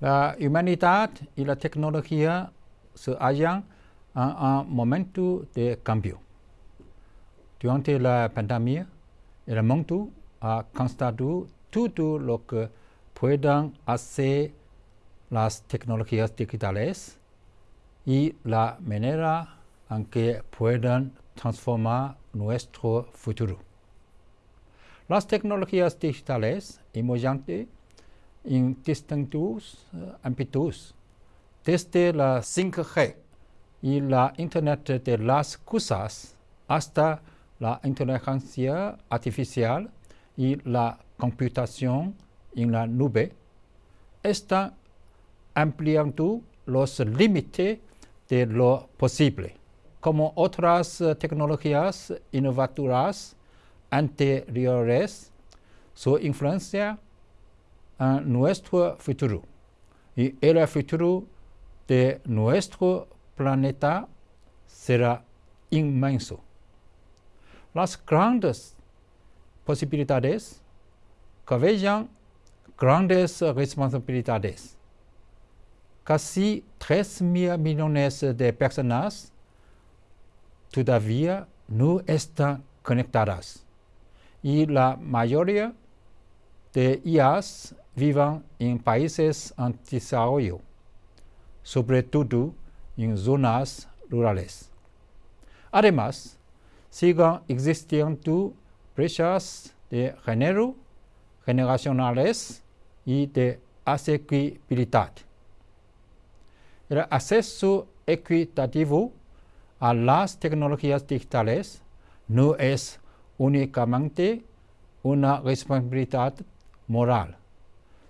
La humanidad y la tecnología se hallan en un momento de cambio. Durante la pandemia, el mundo ha constatado todo lo que pueden hacer las tecnologías digitales y la manera en que pueden transformar nuestro futuro. Las tecnologías digitales emergentes en distintos ámbitos, desde la 5G y la Internet de las cosas hasta la inteligencia artificial y la computación en la nube, están ampliando los límites de lo posible. Como otras tecnologías innovadoras anteriores, su influencia en nuestro futuro y el futuro de nuestro planeta será inmenso. Las grandes posibilidades caballan grandes responsabilidades. Casi 3 mil millones de personas todavía no están conectadas y la mayoría de ellas viven en países en desarrollo, sobre todo en zonas rurales. Además, siguen existiendo brechas de género, generacionales y de asequibilidad. El acceso equitativo a las tecnologías digitales no es únicamente una responsabilidad moral,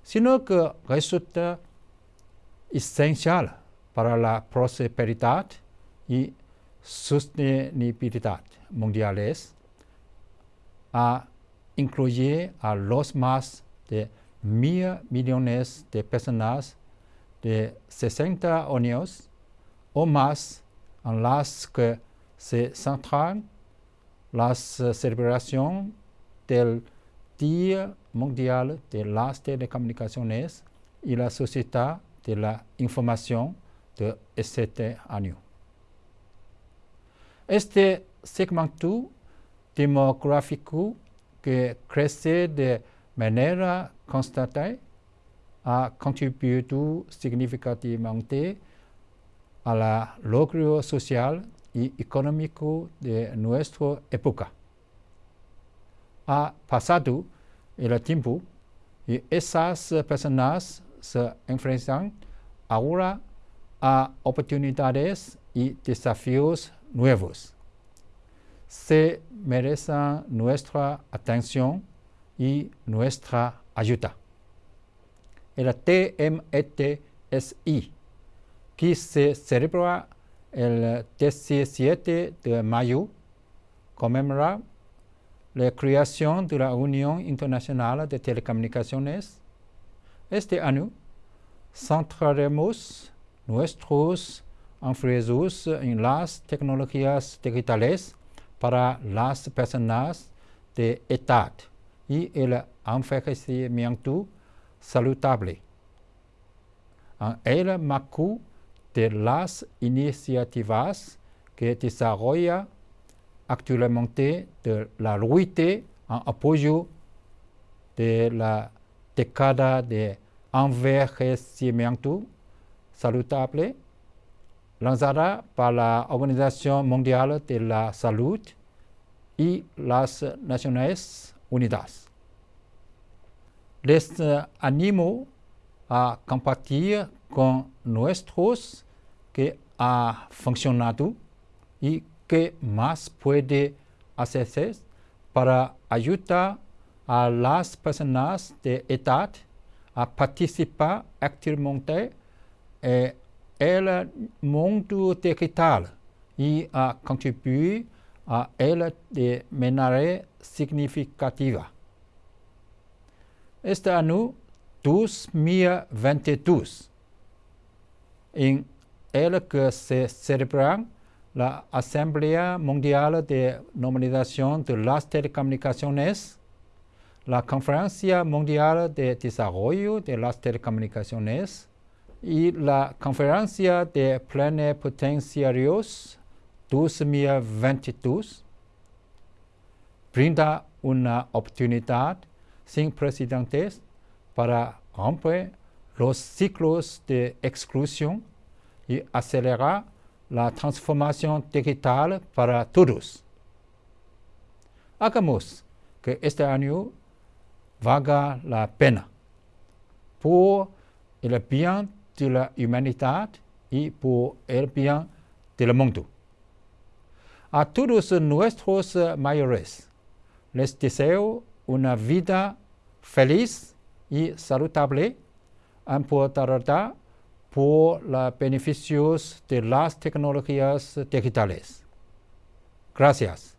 sino que resulta esencial para la prosperidad y sostenibilidad mundiales, a incluir a los más de mil millones de personas de 60 años o más en las que se centran las celebraciones del Día Mundial de las Telecomunicaciones y la Sociedad de la Información de este año. Este segmento demográfico que crece de manera constante ha contribuido significativamente la logro social y económico de nuestra época. Ha pasado el tiempo y esas personas se enfrentan ahora a oportunidades y desafíos nuevos. Se merecen nuestra atención y nuestra ayuda. El TMETSI, que se celebra el 17 de mayo, conmemora la creación de la Unión Internacional de Telecomunicaciones. Este año centraremos nuestros esfuerzos en las tecnologías digitales para las personas de edad y el envejecimiento saludable. En el marco de las iniciativas que desarrolla actualmente de la lucha en apoyo de la década de envejecimiento saludable lanzada por la Mundial de la Salud y las Naciones Unidas. Les animo a compartir con nuestros que ha funcionado y que más puede hacerse para ayudar a las personas de edad a participar activamente en el mundo digital y a contribuir a él de manera significativa. Este año 2022, en el que se celebra la Asamblea Mundial de Normalización de las Telecomunicaciones, la Conferencia Mundial de Desarrollo de las Telecomunicaciones, y la Conferencia de Plenipotenciarios 2022 brinda una oportunidad sin precedentes para romper los ciclos de exclusión y acelerar la transformación digital para todos. Hagamos que este año valga la pena por el bien de la humanidad y por el bien del mundo. A todos nuestros mayores les deseo una vida feliz y saludable, por los beneficios de las tecnologías digitales. Gracias.